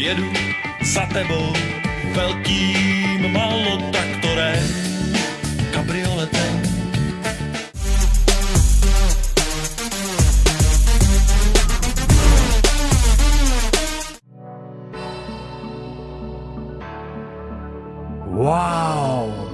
Jedu za tebou velkým malotraktorem, Wow!